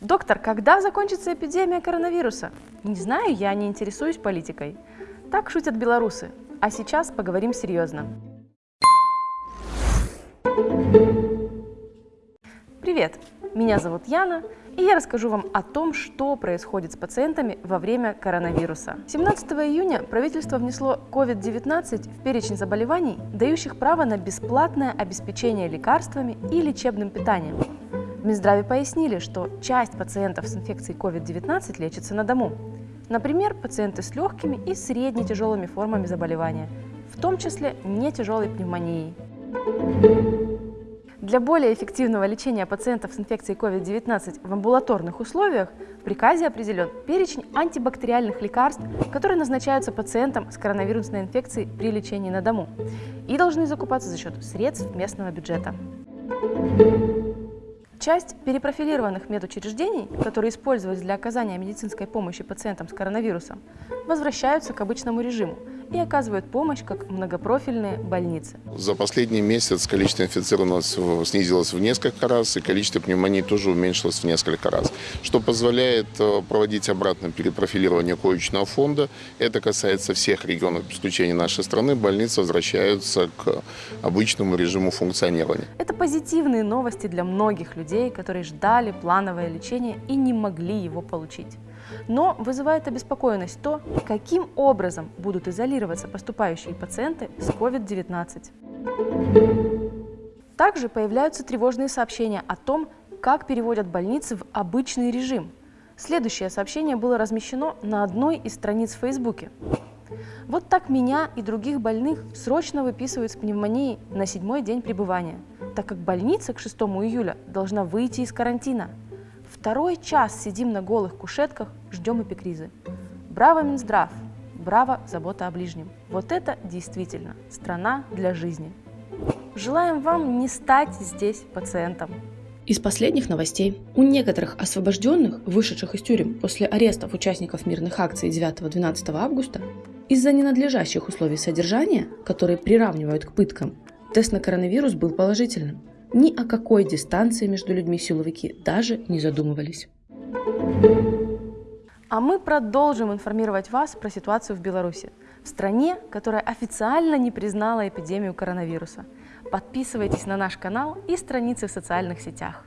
Доктор, когда закончится эпидемия коронавируса? Не знаю, я не интересуюсь политикой. Так шутят белорусы. А сейчас поговорим серьезно. Привет, меня зовут Яна, и я расскажу вам о том, что происходит с пациентами во время коронавируса. 17 июня правительство внесло COVID-19 в перечень заболеваний, дающих право на бесплатное обеспечение лекарствами и лечебным питанием. В Минздраве пояснили, что часть пациентов с инфекцией COVID-19 лечится на дому. Например, пациенты с легкими и средне-тяжелыми формами заболевания, в том числе не тяжелой пневмонией. Для более эффективного лечения пациентов с инфекцией COVID-19 в амбулаторных условиях в приказе определен перечень антибактериальных лекарств, которые назначаются пациентам с коронавирусной инфекцией при лечении на дому и должны закупаться за счет средств местного бюджета. Часть перепрофилированных медучреждений, которые использовались для оказания медицинской помощи пациентам с коронавирусом, возвращаются к обычному режиму – и оказывают помощь как многопрофильные больницы. За последний месяц количество инфицированных снизилось в несколько раз, и количество пневмоний тоже уменьшилось в несколько раз, что позволяет э, проводить обратное перепрофилирование коечного фонда. Это касается всех регионов, без исключения нашей страны. Больницы возвращаются к обычному режиму функционирования. Это позитивные новости для многих людей, которые ждали плановое лечение и не могли его получить. Но вызывает обеспокоенность то, каким образом будут изолироваться поступающие пациенты с COVID-19. Также появляются тревожные сообщения о том, как переводят больницы в обычный режим. Следующее сообщение было размещено на одной из страниц в Фейсбуке. Вот так меня и других больных срочно выписывают с пневмонией на седьмой день пребывания, так как больница к 6 июля должна выйти из карантина – Второй час сидим на голых кушетках, ждем эпикризы. Браво, Минздрав! Браво, забота о ближнем! Вот это действительно страна для жизни. Желаем вам не стать здесь пациентом. Из последних новостей. У некоторых освобожденных, вышедших из тюрем после арестов участников мирных акций 9-12 августа, из-за ненадлежащих условий содержания, которые приравнивают к пыткам, тест на коронавирус был положительным – ни о какой дистанции между людьми силовики даже не задумывались. А мы продолжим информировать вас про ситуацию в Беларуси, в стране, которая официально не признала эпидемию коронавируса. Подписывайтесь на наш канал и страницы в социальных сетях.